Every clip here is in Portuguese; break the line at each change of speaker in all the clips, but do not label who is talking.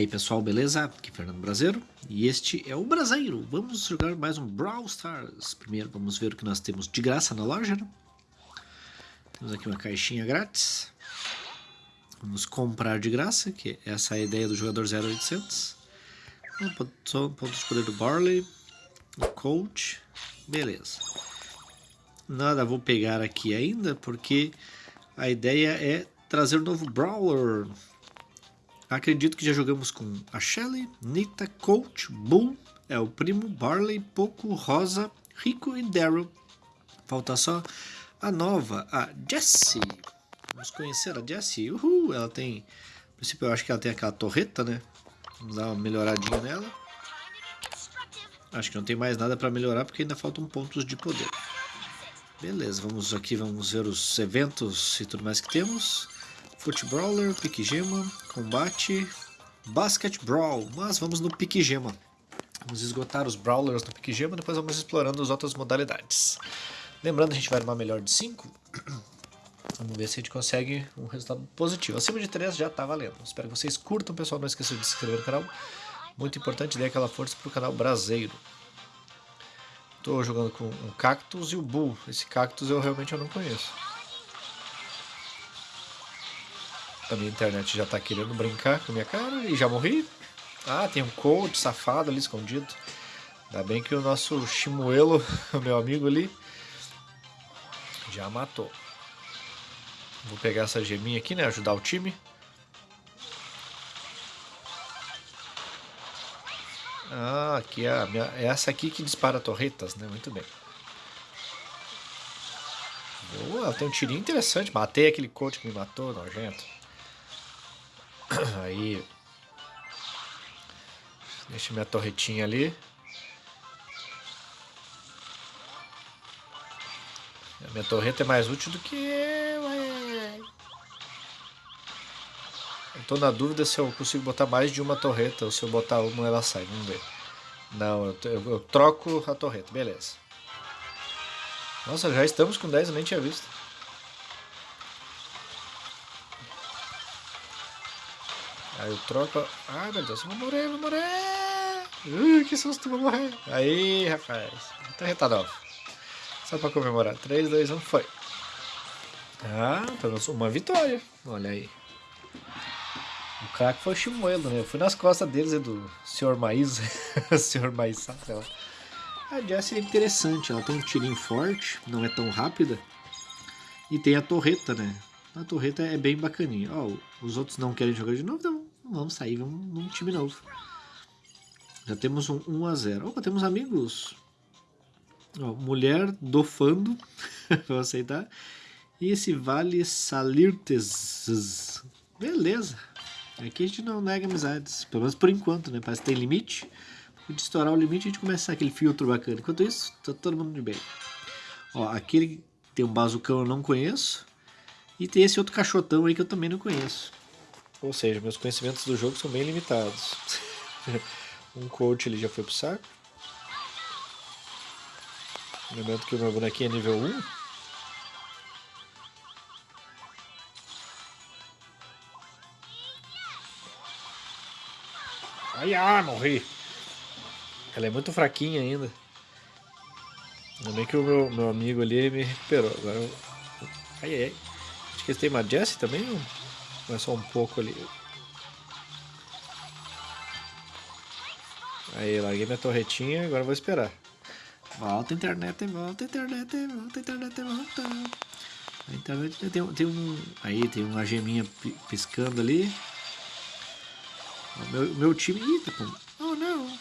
aí pessoal, beleza? Aqui é Fernando Brasileiro e este é o Brasileiro. Vamos jogar mais um Brawl Stars. Primeiro vamos ver o que nós temos de graça na loja. Né? Temos aqui uma caixinha grátis. Vamos comprar de graça, que essa é a ideia do jogador 0800. Pontos de poder do Barley, o Coach, beleza. Nada vou pegar aqui ainda, porque a ideia é trazer um novo Brawler Acredito que já jogamos com a Shelly, Nita, Coach, Bull, é o primo, Barley, Poco, Rosa, Rico e Daryl. Falta só a nova, a Jessie. Vamos conhecer a Jessie. Uhul, ela tem... No princípio eu acho que ela tem aquela torreta, né? Vamos dar uma melhoradinha nela. Acho que não tem mais nada para melhorar porque ainda faltam pontos de poder. Beleza, vamos aqui, vamos ver os eventos e tudo mais que temos. Foot Brawler, Pique Gema, Combate, Basket Brawl. Mas vamos no Pique Gema. Vamos esgotar os Brawlers no Pique Gema, depois vamos explorando as outras modalidades. Lembrando, a gente vai numa melhor de 5. Vamos ver se a gente consegue um resultado positivo. Acima de 3 já está valendo. Espero que vocês curtam, pessoal. Não esqueçam de se inscrever no canal. Muito importante, dê aquela força para o canal Brasileiro. Estou jogando com um Cactus e o Bull. Esse Cactus eu realmente eu não conheço. A minha internet já tá querendo brincar com a minha cara e já morri. Ah, tem um coach safado ali escondido. Ainda bem que o nosso Chimuelo, o meu amigo ali, já matou. Vou pegar essa geminha aqui, né? Ajudar o time. Ah, aqui é, a minha, é essa aqui que dispara torretas, né? Muito bem. Boa, tem um tirinho interessante. Matei aquele coach que me matou, nojento. Aí. Deixa minha torretinha ali. Minha torreta é mais útil do que eu, Eu tô na dúvida se eu consigo botar mais de uma torreta ou se eu botar uma ela sai. Vamos ver. Não, eu, eu, eu troco a torreta. Beleza. Nossa, já estamos com 10, eu nem tinha visto. Aí eu troco. Ai meu Deus, eu vou morrer, vou morrer. Ui, que susto, vou morrer. Aí, rapaz. Tá retado, Só pra comemorar. 3, 2, 1, foi. Ah, pelo menos uma vitória. Olha aí. O craque foi o Chimuelo, né? Eu fui nas costas deles, do Sr. Maíz. Sr. Maíz, sei. A Jessie é interessante, ela tem um tirinho forte, não é tão rápida. E tem a torreta, né? A torreta é bem bacaninha. Ó, os outros não querem jogar de novo, então vamos sair, vamos num time novo. Já temos um 1 a 0. Opa, temos amigos. Ó, mulher do Fando, vou aceitar. E esse Vale Salirtes. Beleza. Aqui a gente não nega amizades, pelo menos por enquanto, né? Parece que tem limite. De estourar o limite, a gente começa aquele filtro bacana. Enquanto isso, tá todo mundo de bem. Ó, aquele tem um bazucão eu não conheço. E tem esse outro cachotão aí que eu também não conheço. Ou seja, meus conhecimentos do jogo são bem limitados. um coach ele já foi pro saco. Lembrando que o meu bonequinho é nível 1. Ai, ah, morri. Ela é muito fraquinha ainda. Ainda bem que o meu, meu amigo ali me recuperou. Agora eu... Ai, ai. Acho que eles têm uma Jessie também, ou é só um pouco ali? Aí, larguei minha torretinha, agora vou esperar. Volta internet, volta internet, volta internet, volta. A internet tem, tem um. Aí tem uma geminha piscando ali. O meu, meu time. Eita, pô. Oh não!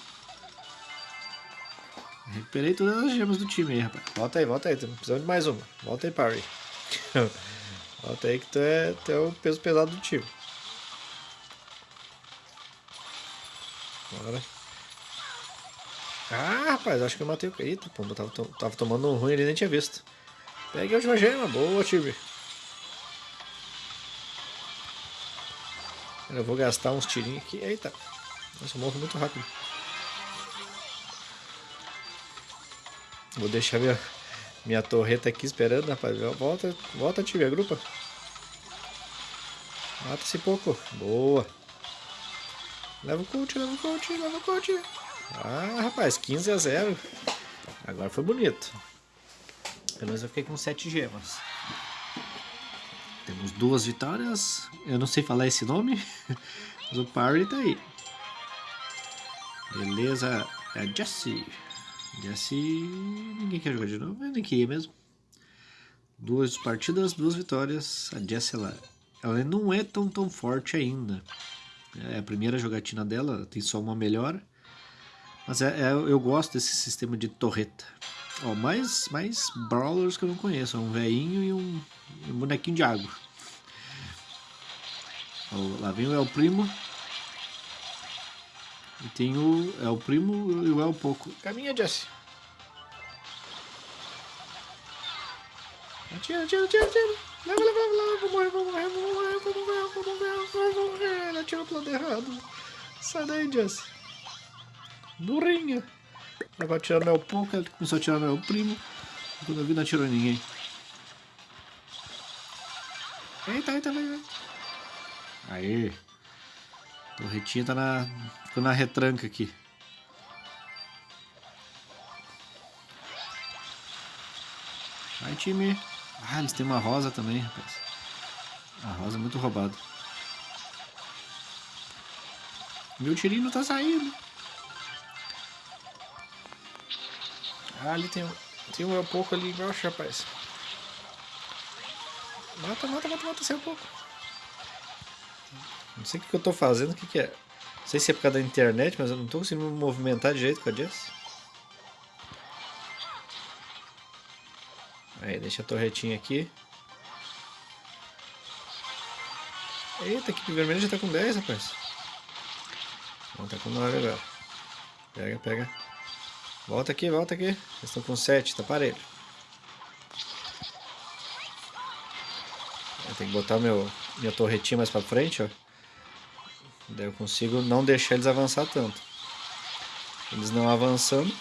Recuperei todas as gemas do time aí, rapaz. Volta aí, volta aí. Precisando de mais uma. Volta aí, Parry. Volta aí que tu é, tu é o peso pesado do time. Bora. Ah, rapaz, acho que eu matei o... Eita, pô, tava, tava tomando um ruim ali, nem tinha visto. Pegue a última gema, boa, time. Eu vou gastar uns tirinhos aqui. Eita, nossa, eu morro muito rápido. Vou deixar minha, minha torreta aqui esperando, rapaz. Volta, volta, time, agrupa. Mata esse pouco. Boa. Leva o coach, leva o coach, leva o coach. Ah, rapaz, 15 a 0. Agora foi bonito. Pelo menos eu fiquei com 7 gemas. Temos duas vitórias. Eu não sei falar esse nome. Mas o Parry tá aí. Beleza. É Jesse. Jesse. Ninguém quer jogar de novo. Eu nem queria mesmo. Duas partidas, duas vitórias. A Jesse ela, ela não é tão tão forte ainda. É a primeira jogatina dela, tem só uma melhora. Mas é, é, eu gosto desse sistema de torreta. Ó, mais, mais brawlers que eu não conheço. Um veinho e um, um, bonequinho de água. Ó, lá vem o El Primo. E tem o El Primo e o El Poco. Caminha, Jesse. Atira, atira, atira, atira. Leva, leva, leva. Vou morrer, vou morrer, vou morrer, vou morrer, vou morrer, vou morrer. Ele atirou pro lado errado. Sai daí, Jesse. Burrinha. Agora atirar meu pouco, ele começou a atirar meu primo. Quando eu vi, não atirou em ninguém. Eita, eita, vai, vai. Aí. Torretinha tá na. Ficou na retranca aqui. Vai, time. Ah, eles têm uma rosa também, rapaz. A rosa é muito roubada. Meu tirinho não tá saindo. Ah, ali tem, tem um pouco ali embaixo, rapaz. Mata, mata, mata, mata, um pouco. Não sei o que, que eu tô fazendo, o que, que é. Sei se é por causa da internet, mas eu não tô conseguindo me movimentar de jeito com a Jess. Aí, deixa a torretinha aqui. Eita, equipe vermelha já tá com 10, rapaz. Não, tá com 9 agora. Pega, pega. Volta aqui, volta aqui. Eles estão com 7, tá parelho. Tenho que botar meu, minha torretinha mais pra frente, ó. Daí eu consigo não deixar eles avançar tanto. Eles não avançando,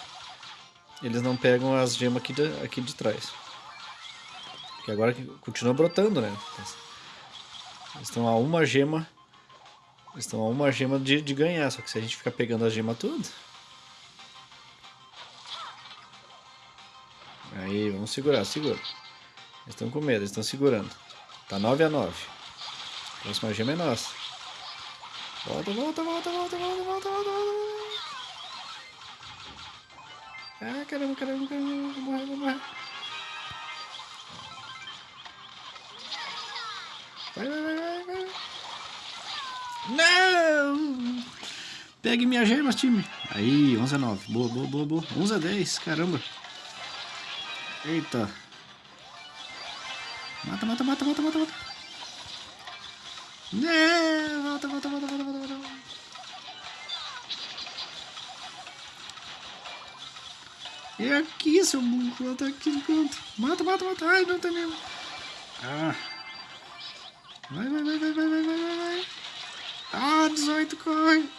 eles não pegam as gemas aqui de, aqui de trás. Que agora continua brotando, né? Eles estão a uma gema. Eles estão a uma gema de, de ganhar, só que se a gente ficar pegando a gema tudo. Aí, vamos segurar, segura. Eles estão com medo, eles estão segurando. Tá 9 a 9. A próxima gema é nossa. Volta, volta, volta, volta, volta, volta, volta, volta. Ah, caramba, caramba, caramba, vou morrer, vou morrer. Vai, vai, vai, vai, vai. Não! Pegue minhas gemas, time. Aí, 11 a 9. Boa, boa, boa, boa. 11 a 10, caramba. Eita. Mata, mata, mata, mata, mata, mata. Não, volta, volta, volta, volta, volta, volta. É aqui, seu burro. Tá aqui no canto. Mata, mata, mata. Ai, não tem mesmo. Ah. Vai, vai, vai, vai, vai, vai, vai, vai. Ah, 18, corre.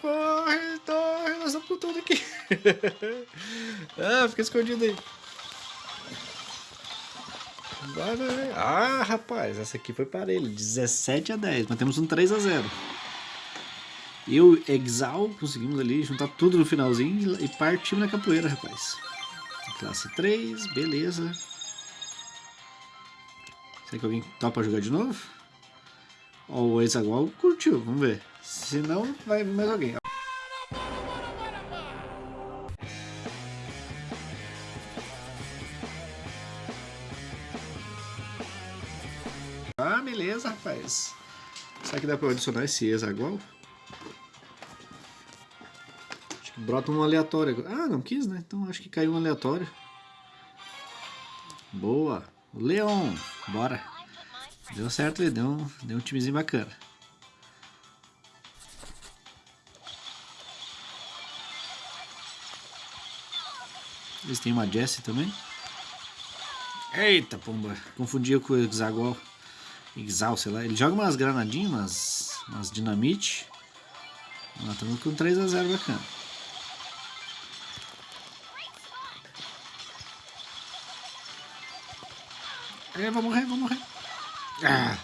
Corre, corre, nós estamos tudo aqui. ah, fica escondido aí. Vai, vai. Ah, rapaz, essa aqui foi para ele. 17 a 10, mas temos um 3 a 0. Eu Exal conseguimos ali juntar tudo no finalzinho e partimos na capoeira, rapaz. Classe 3, beleza. Será que alguém topa jogar de novo? Ó, o Exagual curtiu, vamos ver. Se não, vai mais alguém. Será que dá pra adicionar esse Exagual? Acho que brota um aleatório. Ah, não quis, né? Então acho que caiu um aleatório. Boa. Leon, bora. Deu certo, deu um, deu um timezinho bacana. Eles têm uma Jessie também. Eita, pomba. Confundia com o Exagual. Exal, sei lá. Ele joga umas granadinhas, umas, umas dinamite. Estamos com 3x0 bacana. É, vou morrer, vou morrer. Ah.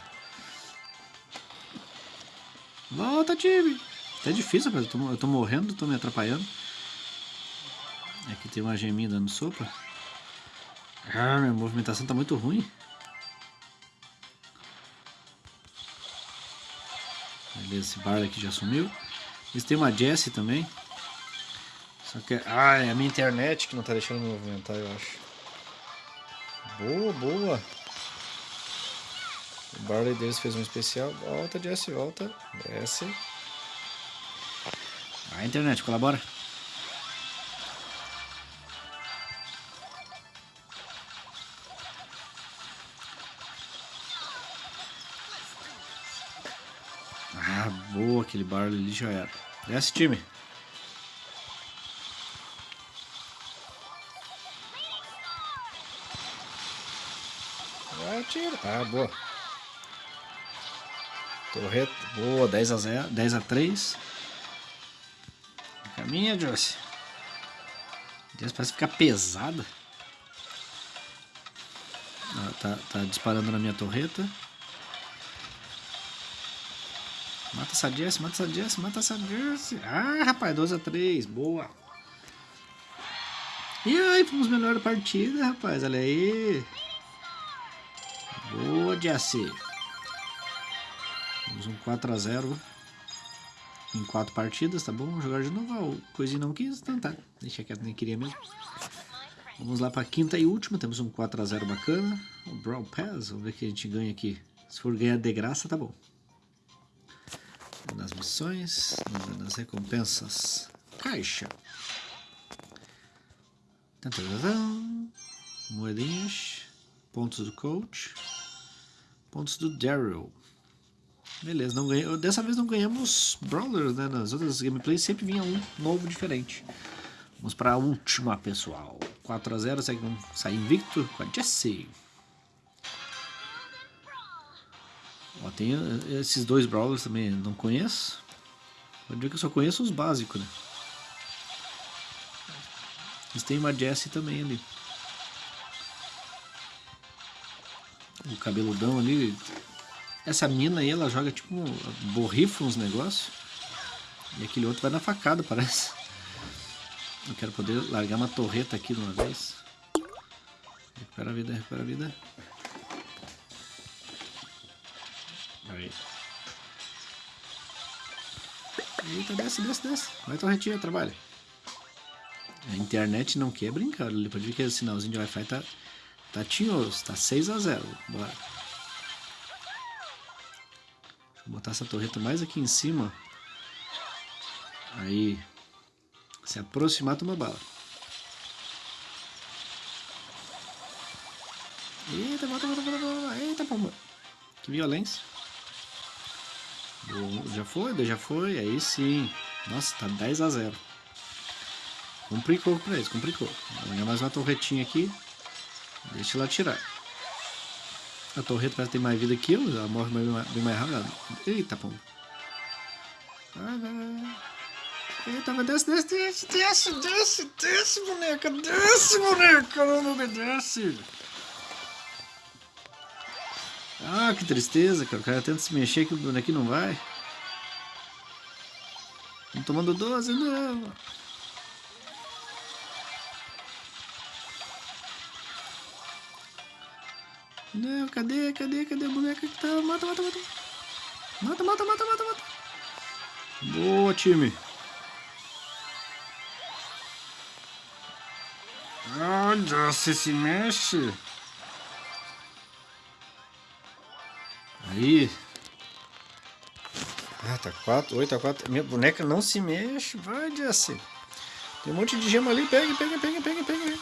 Volta, time. Tá difícil, rapaz. Eu tô, eu tô morrendo, tô me atrapalhando. Aqui tem uma geminha dando sopa. Ah, minha movimentação tá muito ruim. Beleza, esse bar aqui já sumiu. Eles têm uma Jessie também. Só que... Ah, é a minha internet que não tá deixando me movimentar, eu acho. Boa, boa. O Barley deles fez um especial. Volta, Jesse, volta. Desce. A internet, colabora. Aquele Barley ali já era. Desce, time. Atira. Ah, boa. Torreta, boa, 10 a 0, 10 a 3. Caminha, Joyce. Deus, parece ficar pesada. Ah, tá, tá disparando na minha torreta. Mata essa Jess, mata essa Jess, mata essa Jess. Ah, rapaz, 12 a 3, boa. E aí, fomos melhor da partida, rapaz, olha aí. Boa, Jesse. Temos um 4 a 0 em 4 partidas, tá bom? Vamos jogar de novo. O coisinho não quis, então tá. Deixa quieto, nem queria mesmo. Vamos lá para a quinta e última. Temos um 4 a 0 bacana. O Brawl Pass. Vamos ver o que a gente ganha aqui. Se for ganhar de graça, tá bom. Nas missões, nas recompensas. Caixa. Moedinhas. Pontos do coach. Pontos do Daryl. Beleza, não ganhei. Dessa vez não ganhamos Brawler, né? Nas outras gameplays sempre vinha um novo diferente. Vamos para a última, pessoal. 4x0, segue um, sai invicto com a Jessie. Ó, tem eh, esses dois Brawlers também, não conheço. Pode ver que eu só conheço os básicos, né? Mas tem uma Jessie também ali. O cabeludão ali, essa mina aí, ela joga tipo, borrifa uns negócios. E aquele outro vai na facada, parece. Eu quero poder largar uma torreta aqui de uma vez. Recupera a vida, recupera a vida. Aí. Eita, desce, desce, desce. Vai torretinha, trabalha. A internet não quer brincar. Pode ver que o sinalzinho de Wi-Fi tá, tá tinhoso, tá 6 a 0 Bora. Vou botar essa torreta mais aqui em cima. Aí, se aproximar, toma bala. Eita, bota, bota, bota, bota. Eita, pomba. Que violência. Já foi, já foi. Aí sim. Nossa, tá 10 a 0. Complicou pra eles, complicou. Vou mais uma torretinha aqui. Deixa ela tirar. A torreta parece ter mais vida que eu, ela morre bem mais, bem mais rápido. Eita, pô. Eita, mas desce, desce, desce, desce, desce, desce, boneca, desce, boneca, não, não obedece. Ah, que tristeza, cara. O cara tenta se mexer que o bonequinho não vai. Não tomando 12, não. Não, cadê, cadê, cadê a boneca que tá? Mata, mata, mata. Mata, mata, mata, mata, mata. Boa, time. Olha, se se mexe. Aí. Ah, tá 4, 8 a 4. Minha boneca não se mexe. Vai, Jesse. Tem um monte de gema ali. Pega, pega, pega, pega, pega.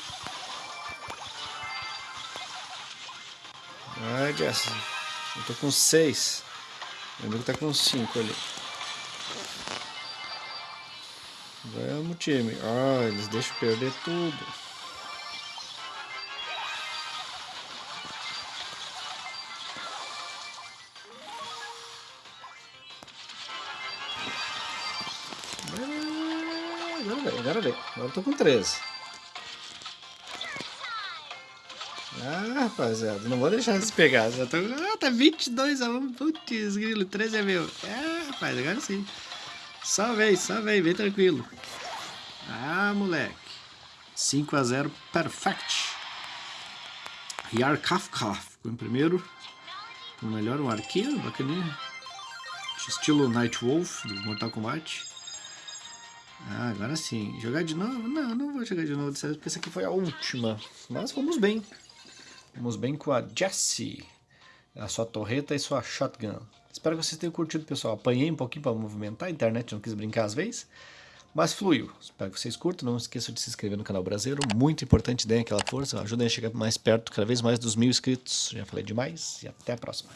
Vai, Jess. Eu tô com 6. Meu amigo tá com 5 ali. Vamos, time. Ah, eles deixam perder tudo. Agora vem, agora vem. Agora eu tô com 13. Ah, rapaziada, não vou deixar eles pegar. Já tô... Ah, tá 22 a 1. Putz, grilo, 13 é meu. Ah, rapaz, agora sim. Só vem, só vem, vem tranquilo. Ah, moleque. 5 a 0 perfect. Yar Kafka ficou em primeiro. O melhor, um arqueiro, bacaninha. Estilo Night Wolf, do Mortal Kombat. Ah, agora sim. Jogar de novo? Não, não vou jogar de novo dessa vez, porque essa aqui foi a última. Mas vamos bem. Vamos bem com a Jessie, a sua torreta e sua shotgun. Espero que vocês tenham curtido, pessoal. Apanhei um pouquinho para movimentar, a internet não quis brincar às vezes, mas fluiu. Espero que vocês curtam, não esqueçam de se inscrever no canal brasileiro, muito importante, deem aquela força, ajudem a chegar mais perto, cada vez mais dos mil inscritos. Já falei demais e até a próxima.